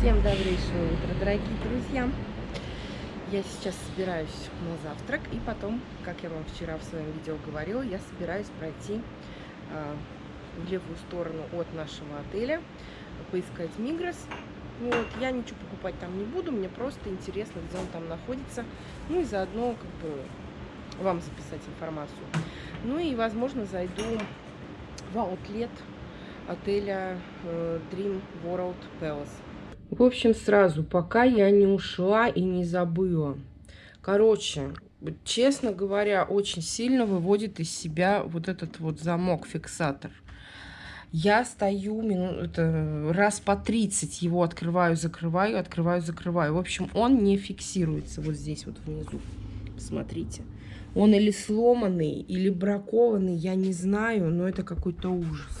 Всем добрейшего утра, дорогие друзья! Я сейчас собираюсь на завтрак, и потом, как я вам вчера в своем видео говорила, я собираюсь пройти э, в левую сторону от нашего отеля, поискать Мигрос. Вот, я ничего покупать там не буду, мне просто интересно, где он там находится, ну и заодно как бы вам записать информацию. Ну и, возможно, зайду в аутлет отеля э, Dream World Palace. В общем, сразу, пока я не ушла и не забыла. Короче, честно говоря, очень сильно выводит из себя вот этот вот замок-фиксатор. Я стою мину, это, раз по 30 его открываю, закрываю, открываю, закрываю. В общем, он не фиксируется вот здесь вот внизу. Посмотрите. Он или сломанный, или бракованный, я не знаю, но это какой-то ужас.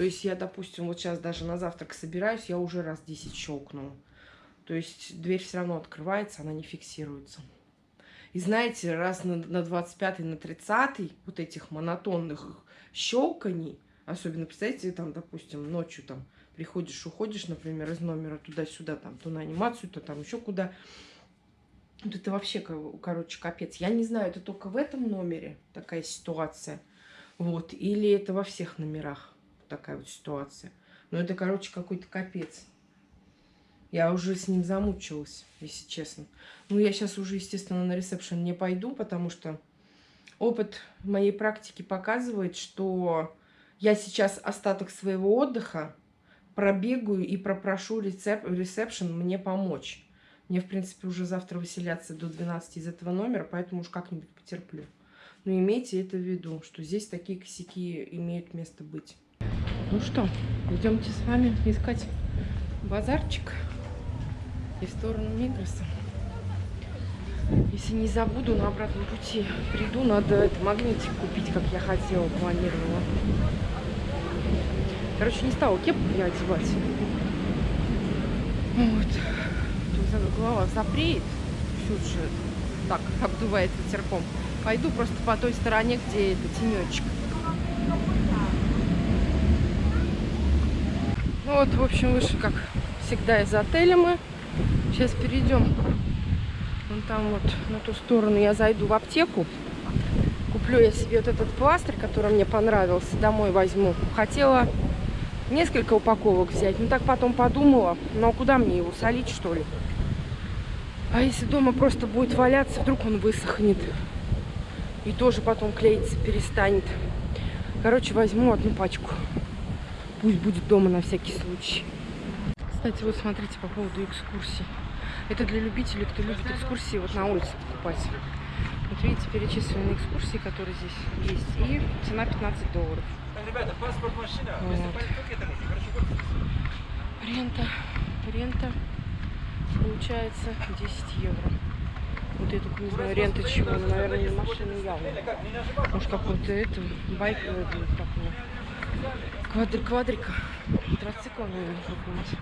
То есть я, допустим, вот сейчас даже на завтрак собираюсь, я уже раз 10 щелкнула. То есть дверь все равно открывается, она не фиксируется. И знаете, раз на, на 25 на 30 вот этих монотонных щелканий, особенно, представьте, там, допустим, ночью там приходишь, уходишь, например, из номера туда-сюда, там, то на анимацию, то там еще куда. Вот это вообще, короче, капец. Я не знаю, это только в этом номере такая ситуация. Вот. Или это во всех номерах такая вот ситуация. Но это, короче, какой-то капец. Я уже с ним замучилась, если честно. Ну, я сейчас уже, естественно, на ресепшн не пойду, потому что опыт моей практики показывает, что я сейчас остаток своего отдыха пробегаю и попрошу рецеп ресепшн мне помочь. Мне, в принципе, уже завтра выселяться до 12 из этого номера, поэтому уж как-нибудь потерплю. Но имейте это в виду, что здесь такие косяки имеют место быть. Ну что, идемте с вами искать базарчик и в сторону Мигроса. Если не забуду, на обратном пути приду, надо это магнитик купить, как я хотела, планировала. Короче, не стала кепку я одевать. Вот. Тут голова запреет. Чуть же так обдувает ветерком. Пойду просто по той стороне, где это тенечек. Ну вот, в общем, вышли, как всегда, из отеля мы. Сейчас перейдем вон там вот на ту сторону. Я зайду в аптеку. Куплю я себе вот этот пластырь, который мне понравился. Домой возьму. Хотела несколько упаковок взять. Ну, так потом подумала. Ну, а куда мне его солить, что ли? А если дома просто будет валяться, вдруг он высохнет. И тоже потом клеиться перестанет. Короче, возьму одну пачку. Пусть будет дома на всякий случай. Кстати, вот смотрите по поводу экскурсий. Это для любителей, кто любит экскурсии вот на улице покупать. Вот видите, перечислены экскурсии, которые здесь есть. И цена 15 долларов. Ребята, паспорт машина. Вот. Рента. Рента получается 10 евро. Вот я только не знаю, рента чего. Наверное, не машина явно. Может, какой-то это, байк, как Квадр квадрика. Квадроцикл, наверное, какой-нибудь.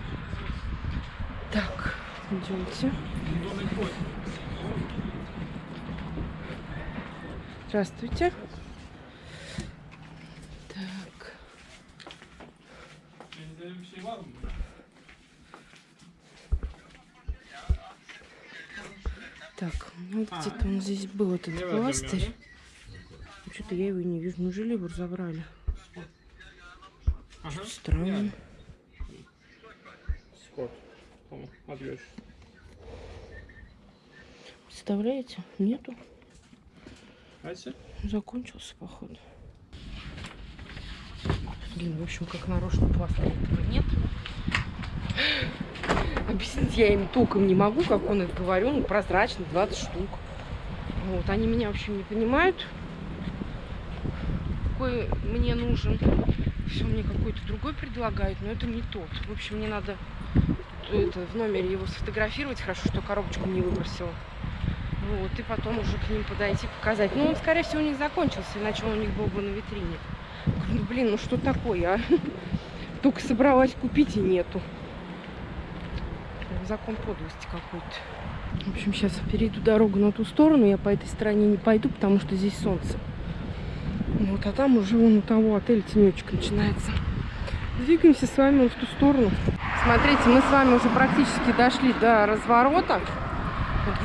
Так, идемте. Здравствуйте. Так. Так, ну где-то он здесь был, этот пластырь. Что-то я его не вижу. Ну, желебур забрали. Ага. Странно. Скот. Отбьешь. Представляете? Нету. Ася? Закончился, походу. Блин, в общем, как нарочно пластыря нет. Объяснить я им толком не могу, как он это говорю. Ну, прозрачный, 20 штук. Вот, они меня, в общем, не понимают. Какой мне нужен все мне какой-то другой предлагают, но это не тот. В общем, мне надо это, в номере его сфотографировать. Хорошо, что коробочку не выбросила. Вот, и потом уже к ним подойти, показать. Ну, он, скорее всего, у них закончился, иначе он у них был бы на витрине. Ну, блин, ну что такое, а? Только собралась купить и нету. Закон подлости какой-то. В общем, сейчас перейду дорогу на ту сторону. Я по этой стороне не пойду, потому что здесь солнце. Вот, а там уже вон у того отеля тенечек начинается. Двигаемся с вами в ту сторону. смотрите, мы с вами уже практически дошли до разворота,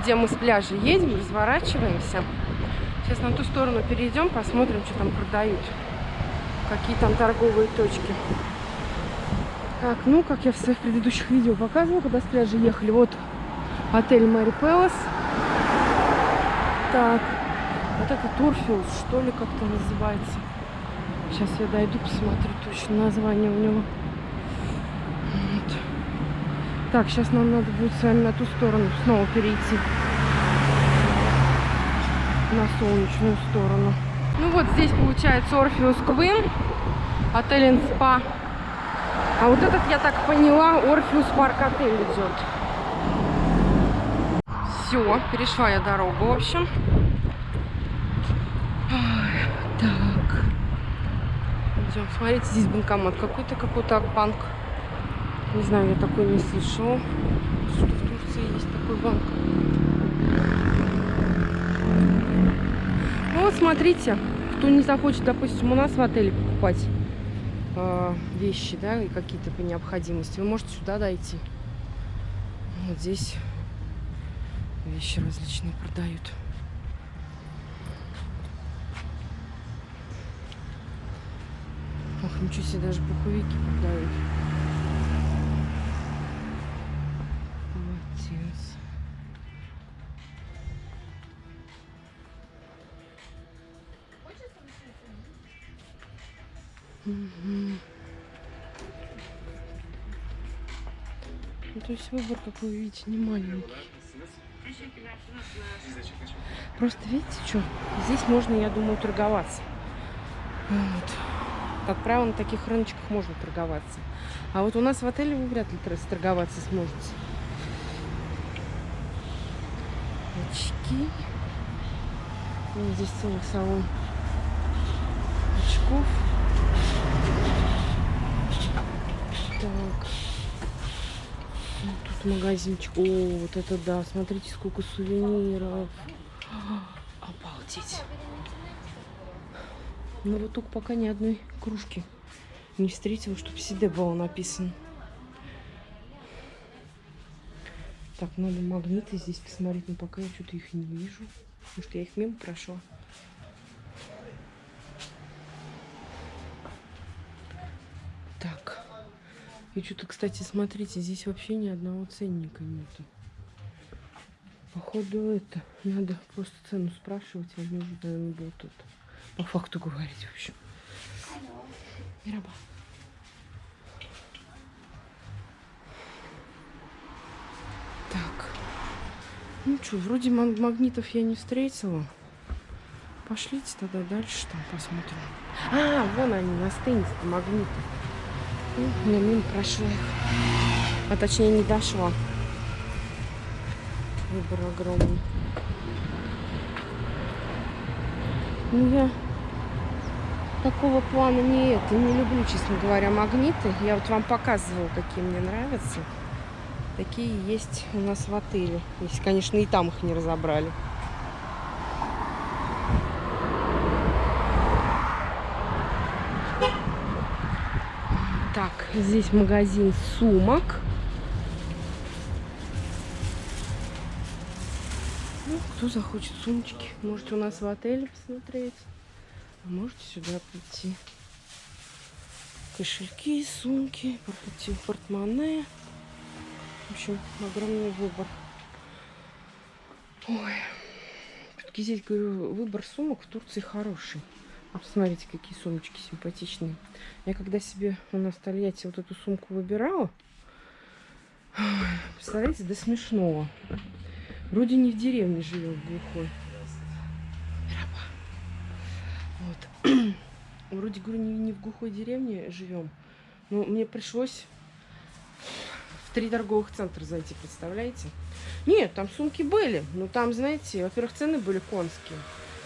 где мы с пляжа едем, разворачиваемся. Сейчас на ту сторону перейдем, посмотрим, что там продают. Какие там торговые точки. Так, ну, как я в своих предыдущих видео показывала, когда с пляжа ехали, вот отель Мэри Пэлас. Так, вот это Турфилд, что ли, как-то называется. Сейчас я дойду, посмотрю точно название у него. Вот. Так, сейчас нам надо будет с вами на ту сторону снова перейти. На солнечную сторону. Ну вот здесь получается Орфеус Квин, отель Спа. А вот этот, я так поняла, Орфеус Парк отель идет. Все, перешла я дорогу, в общем. Так. Идем. Смотрите, здесь банкомат какой-то, какой-то банк. Не знаю, я такой не слышал. Что в Турции есть такой банк. Ну вот, смотрите, кто не захочет, допустим, у нас в отеле покупать э, вещи, да, и какие-то по необходимости, вы можете сюда дойти. Вот здесь вещи различные продают. Ох, ничего себе, даже пуховики продают. Молодец. Угу. Ну, то есть выбор, как вы видите, не маленький. Просто видите, что? Здесь можно, я думаю, торговаться. Вот. Как правило, на таких рыночках можно торговаться. А вот у нас в отеле вы вряд ли торговаться сможете. Очки. Вот здесь целый салон очков. Так. Тут магазинчик. О, вот это да. Смотрите, сколько сувениров. Обалдеть. Ну вот только пока ни одной кружки не встретила, чтобы Сиде было написано. Так, надо магниты здесь посмотреть, но пока я что-то их не вижу. Потому что я их мимо прошла. Так. И что-то, кстати, смотрите, здесь вообще ни одного ценника нету. Походу это. Надо просто цену спрашивать, они уже, наверное, будут тут по факту говорить, в общем. Мираба. Так. Ну что, вроде магнитов я не встретила. Пошлите тогда дальше там посмотрим. А, вон они, на стенде магниты. Ну, я мимо прошла их. А точнее не дошла. Выбор огромный. Ну, я такого плана не это. Не люблю, честно говоря, магниты. Я вот вам показывала, какие мне нравятся. Такие есть у нас в отеле. Если, конечно, и там их не разобрали. Так, здесь магазин сумок. Ну, кто захочет сумочки, можете у нас в отеле посмотреть. А можете сюда прийти. Кошельки, сумки, портмоне. В общем, огромный выбор. Ой. Здесь, говорю, выбор сумок в Турции хороший. А посмотрите, какие сумочки симпатичные. Я когда себе на Тольятти вот эту сумку выбирала, представляете, до смешного. Вроде не в деревне живем, глухой. Вот. Вроде, говорю, не, не в глухой деревне живем. Но мне пришлось в три торговых центра зайти, представляете? Нет, там сумки были. Но там, знаете, во-первых, цены были конские.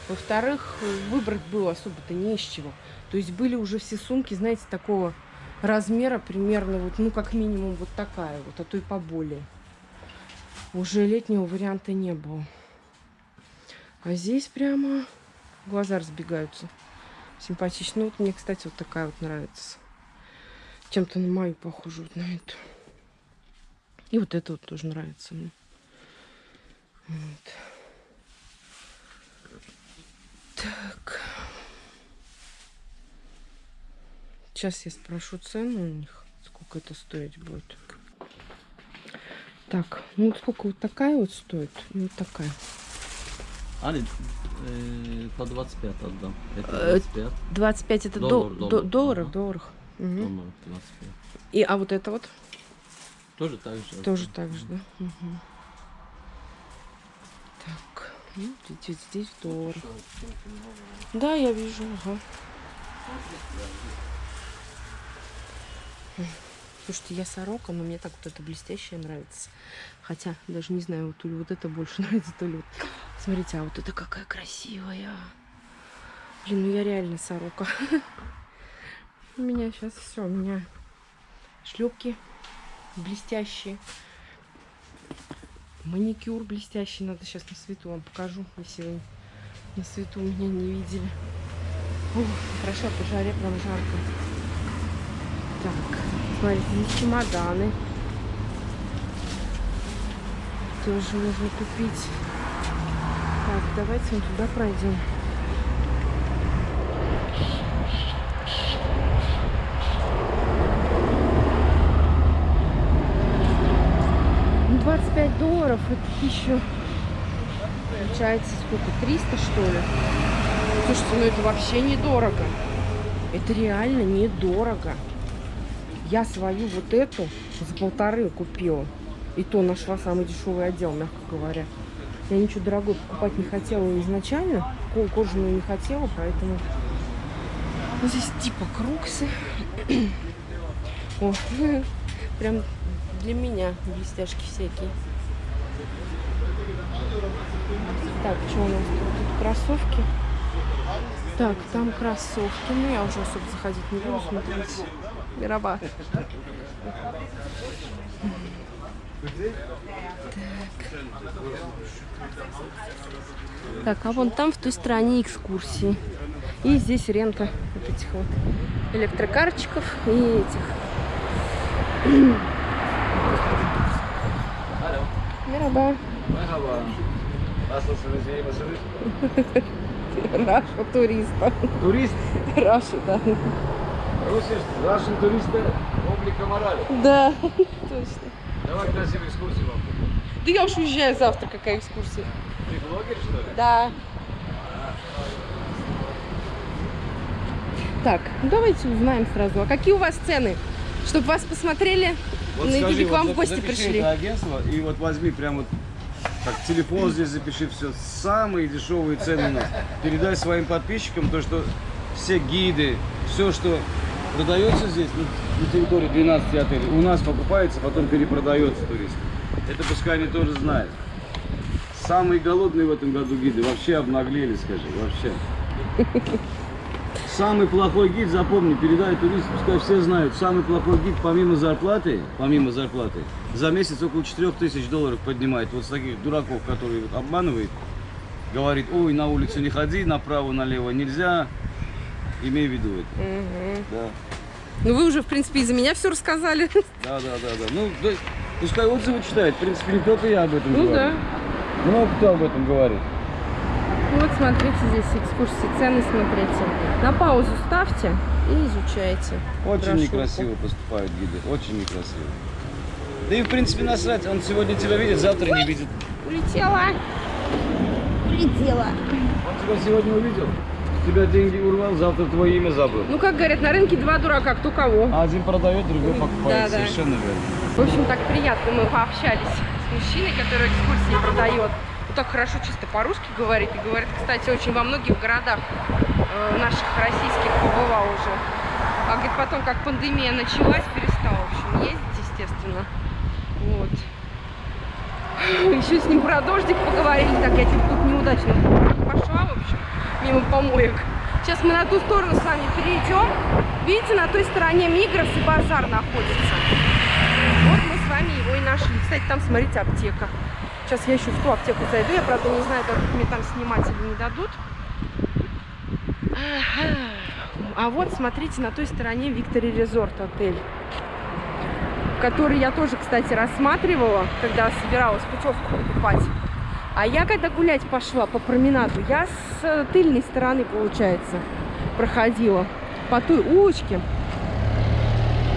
Во-вторых, выбрать было особо-то не из чего. То есть были уже все сумки, знаете, такого размера примерно, вот, ну, как минимум вот такая вот, а то и поболее. Уже летнего варианта не было. А здесь прямо глаза разбегаются. Симпатично. Вот мне, кстати, вот такая вот нравится. Чем-то на мою похожу, вот на эту. И вот это вот тоже нравится мне. Вот. Так. Сейчас я спрошу цену у них, сколько это стоить будет. Так, ну сколько вот такая вот стоит и вот такая. Али, э, по 25 отдам. Это Э, 25. 25 это Доллар, до, доллар. до- долларов, Ага. долларах. Мгм. Долларов 25. И, а вот это вот Тоже так же. тоже так же, да? Мгм. Так, ну, здесь, здесь доллар. Да, я вижу, ага. Слушайте, я сорока, но мне так вот это блестящее нравится. Хотя, даже не знаю, вот то ли вот это больше нравится, то ли вот... Смотрите, а вот это какая красивая. Блин, ну я реально сорока. У меня сейчас все, у меня шлепки блестящие. Маникюр блестящий. Надо сейчас на свету вам покажу, если вы на свету меня не видели. Ух, хорошо, по жаре прям жарко. Так, смотрите, здесь чемоданы. Тоже можно купить. Давайте мы туда пройдем. Ну, 25 долларов, это еще получается сколько, 300 что ли? Слушайте, ну это вообще недорого. Это реально недорого. Я свою вот эту за полторы купила. И то нашла самый дешевый отдел, мягко говоря. Я ничего дорогого покупать не хотела изначально. ко- Кожаную не хотела, поэтому... Вот здесь типа круксы. О, прям для меня блестяшки всякие. Так, что у нас тут? Кроссовки. Так, там кроссовки. Ну, я уже особо заходить не буду, смотрите. Мирова. Так. А вон там в той стороне экскурсии. И здесь рента вот этих вот электрокарчиков и этих. Misiniz? Раша туриста. Турист, Раша, да. Russian туриста облика морали. Да, точно. Давай красивую экскурсию вам. Да я уж уезжаю завтра, какая экскурсия. Ты блогер, что ли? Да. Так, ну давайте узнаем сразу. А какие у вас цены? Чтобы вас посмотрели ну, или к вам в гости пришли? это агентство и вот возьми прям вот так, телефон здесь запиши все. Самые дешевые цены у нас. Передай своим подписчикам то, что все гиды, все, что продается здесь на территории 12 отелей, у нас покупается, потом перепродается туристам. Это пускай они тоже знают. Самые голодные в этом году гиды вообще обнаглели, скажи, вообще. Самый плохой гид, запомни, передай туристам, пускай все знают, самый плохой гид помимо зарплаты, помимо зарплаты, за месяц около 4000 долларов поднимает. Вот с таких дураков, которые вот обманывают, говорит, ой, на улицу не ходи, направо, налево нельзя, имей в виду это. Мгм. Да, Ну вы уже, в принципе, из-за меня все рассказали. да, да, да, да. Ну, да, пускай отзывы читает, в принципе, не только я об этом Ну говорю. да. Много кто об этом говорит. Вот смотрите здесь экскурсии, цены смотрите. На паузу ставьте и изучайте. Очень брошюрку. некрасиво поступают гиды, очень некрасиво. Да и в принципе насрать, он сегодня тебя видит, завтра не видит. Улетела. Улетела. Он тебя сегодня увидел, тебя деньги урвал, завтра твое имя забыл. Ну, как говорят, на рынке два дурака, кто кого. А один продает, другой покупает, Да, да. совершенно верно. В общем, так приятно мы пообщались с мужчиной, который экскурсии продает. Вот так хорошо чисто по-русски говорит. И говорит, кстати, очень во многих городах э, наших российских побывал уже. А говорит, потом, как пандемия началась, перестал, в общем, ездить, естественно. Вот. Еще с ним про дождик поговорили. Так, я типа тут неудачно пошла, в общем, мимо помоек. Сейчас мы на ту сторону с вами перейдем. Видите, на той стороне Мигрос и базар находится. Вот мы с вами его и нашли. Кстати, там, смотрите, аптека. Сейчас я еще в ту аптеку зайду. Я, правда, не знаю, дадут мне там снимать или не дадут. А вот, смотрите, на той стороне Виктори Резорт отель. который я тоже, кстати, рассматривала, когда собиралась путевку покупать. А я когда гулять пошла по променаду, я с э, тыльной стороны, получается, проходила по той улочке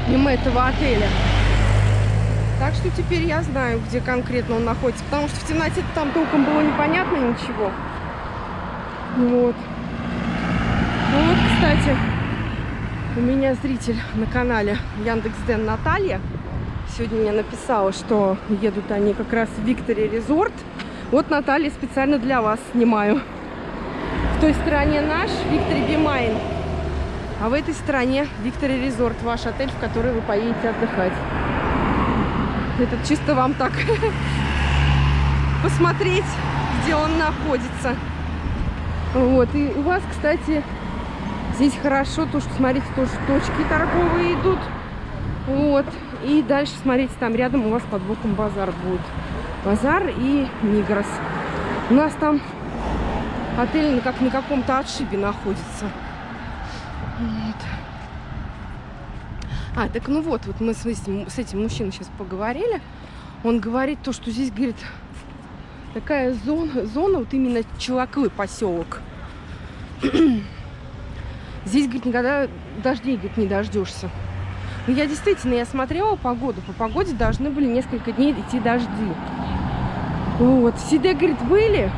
мимо этого отеля. Так что теперь я знаю, где конкретно он находится. Потому что в темноте там толком было непонятно ничего. Вот. Вот, кстати, у меня зритель на канале Яндекс.Ден Наталья сегодня мне написала, что едут они как раз в Victory Resort. Вот, Наталья, специально для вас снимаю. В той стороне наш Victory Be Mine. А в этой стороне Victory Resort, ваш отель, в который вы поедете отдыхать. Это чисто вам так посмотреть, где он находится. Вот. И у вас, кстати, здесь хорошо, то, что, смотрите, тоже точки торговые идут. Вот. И дальше, смотрите, там рядом у вас под боком базар будет. Базар и Мигрос. У нас там отель как на каком-то отшибе находится. Вот. А, так ну вот, вот мы с с этим мужчиной сейчас поговорили. Он говорит то, что здесь, говорит, такая зона, зона вот именно Челаклы поселок. здесь, говорит, никогда дождей, говорит, не дождешься. Ну, я действительно, я смотрела погоду. По погоде должны были несколько дней идти дожди. Вот. В Сиде, говорит, были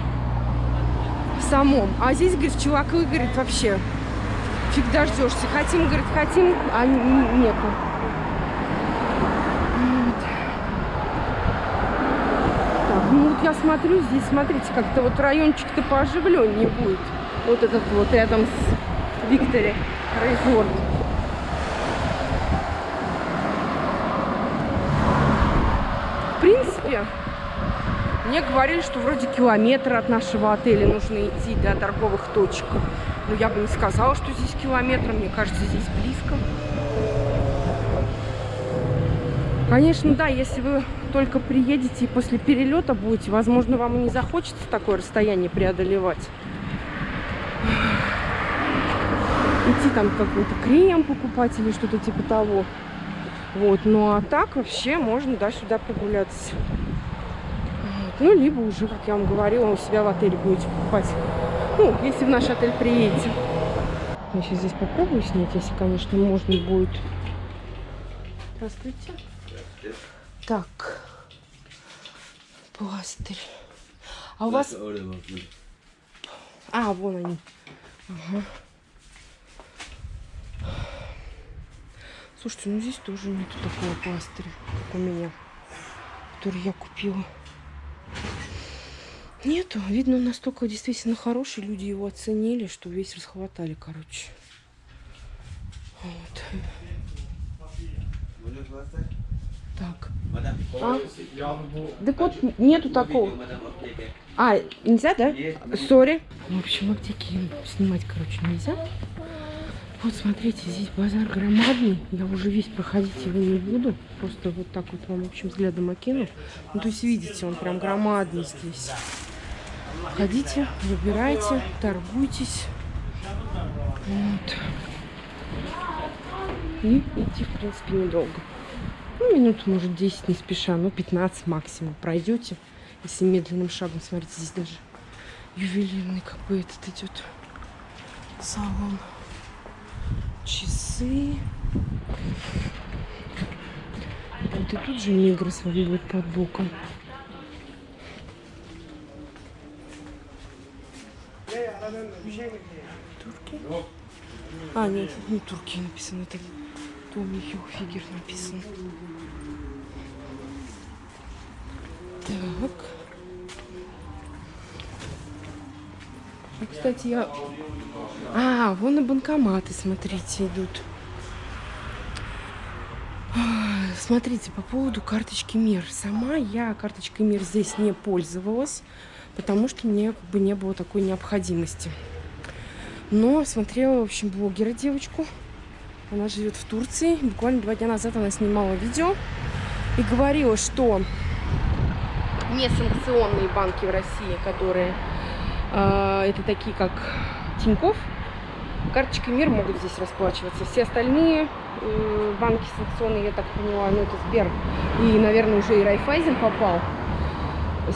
в самом. А здесь, говорит, чуваки, говорит, вообще фиг дождешься. Хотим, говорит, хотим, а нету. Так, ну вот я смотрю, здесь, смотрите, как-то вот райончик-то пооживленнее будет. Вот этот вот рядом с Виктори Резорт. В принципе, мне говорили, что вроде километр от нашего отеля нужно идти до торговых точек. Но я бы не сказала, что здесь километр. Мне кажется, здесь близко. Конечно, да, если вы только приедете и после перелета будете, возможно, вам и не захочется такое расстояние преодолевать. Идти там какой-то крем покупать или что-то типа того. Вот, ну а так вообще можно, да, сюда прогуляться. Ну, либо уже, как я вам говорила, у себя в отеле будете покупать. Ну, если в наш отель приедете. Я сейчас здесь попробую снять, если, конечно, можно будет. Здравствуйте. Так. Пластырь. А у вас... А, вон они. Ага. Слушайте, ну здесь тоже нету такого пластыря, как у меня, который я купила. Нету. Видно, настолько действительно хороший. Люди его оценили, что весь расхватали, короче. Вот. Так. А? Так вот, нету такого. А, нельзя, да? Сори. В общем, аптеки снимать, короче, нельзя. Вот, смотрите, здесь базар громадный. Я уже весь проходить его не буду. Просто вот так вот вам, в общем, взглядом окину. Ну, то есть, видите, он прям громадный здесь. Ходите, выбирайте, торгуйтесь. Вот. И идти, в принципе, недолго. Ну, минут, может, 10 не спеша, ну, 15 максимум пройдете. Если медленным шагом, смотрите, здесь даже ювелирный как бы этот идет салон. Часы. Вот и тут же Мигрос будет под боком. Турки? А, нет, не турки написано, это Томми Хилфигер написано. Так. А, кстати, я... А, вон и банкоматы, смотрите, идут. Смотрите, по поводу карточки МИР. Сама я карточкой МИР здесь не пользовалась потому что мне как бы не было такой необходимости. Но смотрела, в общем, блогера девочку. Она живет в Турции. Буквально два дня назад она снимала видео и говорила, что несанкционные банки в России, которые э, это такие как Тиньков, Карточкой МИР могут здесь расплачиваться. Все остальные э, банки санкционные, я так поняла, ну это Сбер и, наверное, уже и Райфайзен попал.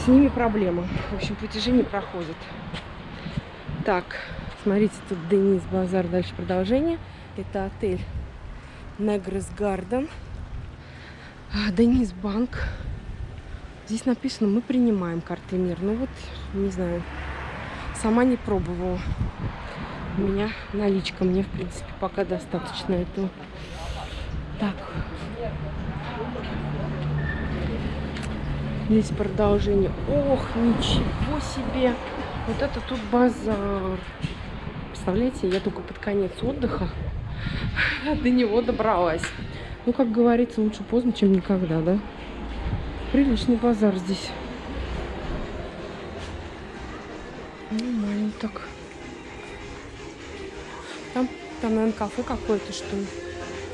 С ними проблема. В общем, платежи не проходят. Так, смотрите, тут Денис Базар, дальше продолжение. Это отель Негрес Гарден. А, Денис Банк. Здесь написано, мы принимаем карты МИР. Ну вот, не знаю, сама не пробовала. У меня наличка, мне, в принципе, пока достаточно этого. Так. Здесь продолжение. Ох, ничего себе! Вот это тут базар. Представляете, я только под конец отдыха до него добралась. Ну, как говорится, лучше поздно, чем никогда, да? Приличный базар здесь. Нормально так. Там, там, наверное, кафе какое-то, что ли.